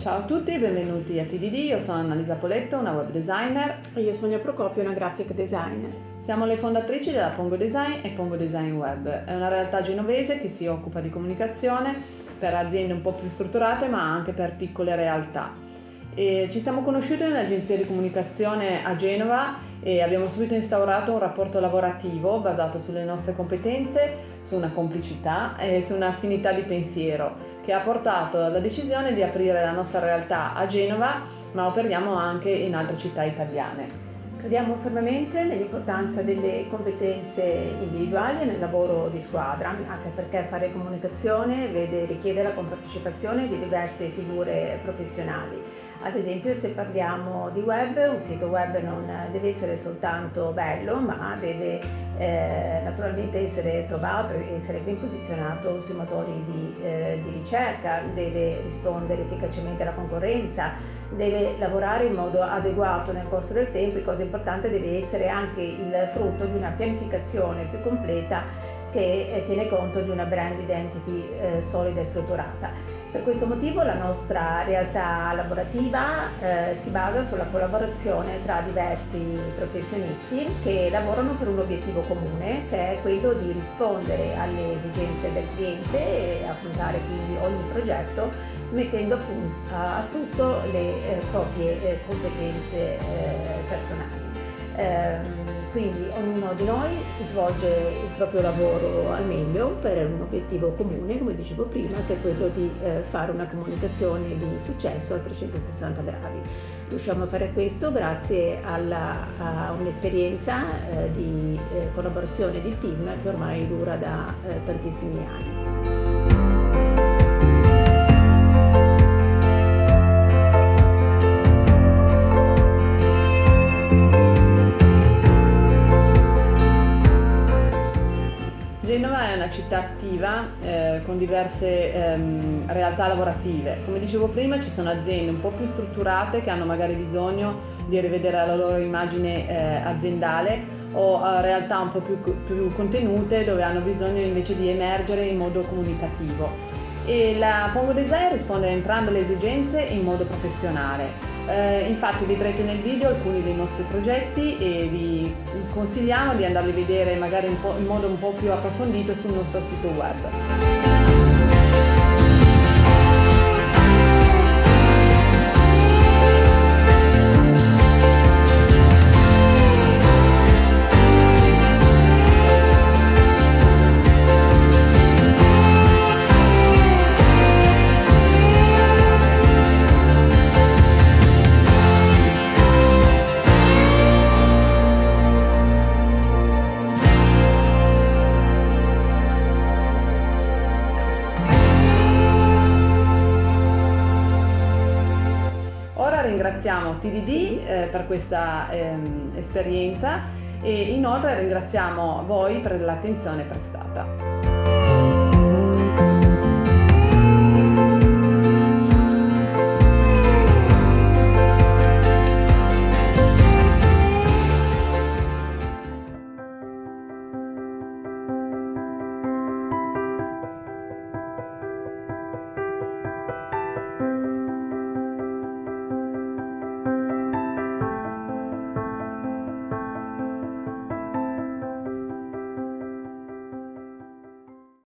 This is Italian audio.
Ciao a tutti, benvenuti a TDD, io sono Annalisa Poletto, una web designer. E io Sonia Procopio, una graphic designer. Siamo le fondatrici della Pongo Design e Pongo Design Web. È una realtà genovese che si occupa di comunicazione per aziende un po' più strutturate ma anche per piccole realtà. E ci siamo conosciuti in un'agenzia di comunicazione a Genova e abbiamo subito instaurato un rapporto lavorativo basato sulle nostre competenze, su una complicità e su un'affinità di pensiero che ha portato alla decisione di aprire la nostra realtà a Genova ma operiamo anche in altre città italiane. Crediamo fermamente nell'importanza delle competenze individuali e nel lavoro di squadra, anche perché fare comunicazione vede, richiede la compartecipazione di diverse figure professionali. Ad esempio se parliamo di web, un sito web non deve essere soltanto bello ma deve eh, naturalmente essere trovato e essere ben posizionato sui motori di, eh, di ricerca, deve rispondere efficacemente alla concorrenza, deve lavorare in modo adeguato nel corso del tempo e cosa importante deve essere anche il frutto di una pianificazione più completa che eh, tiene conto di una brand identity eh, solida e strutturata. Per questo motivo la nostra realtà lavorativa eh, si basa sulla collaborazione tra diversi professionisti che lavorano per un obiettivo comune che è quello di rispondere alle esigenze del cliente e affrontare quindi ogni progetto mettendo a frutto le eh, proprie eh, competenze eh, personali. Quindi ognuno di noi svolge il proprio lavoro al meglio per un obiettivo comune, come dicevo prima, che è quello di eh, fare una comunicazione di successo a 360 gradi. Riusciamo a fare questo grazie alla, a un'esperienza eh, di eh, collaborazione di team che ormai dura da tantissimi anni. Città attiva eh, con diverse ehm, realtà lavorative. Come dicevo prima ci sono aziende un po' più strutturate che hanno magari bisogno di rivedere la loro immagine eh, aziendale o eh, realtà un po' più, più contenute dove hanno bisogno invece di emergere in modo comunicativo e la Pongo Design risponde a entrambe le esigenze in modo professionale. Eh, infatti vedrete nel video alcuni dei nostri progetti e vi consigliamo di andarli a vedere magari in, in modo un po' più approfondito sul nostro sito web. Ringraziamo TDD eh, per questa ehm, esperienza e inoltre ringraziamo voi per l'attenzione prestata.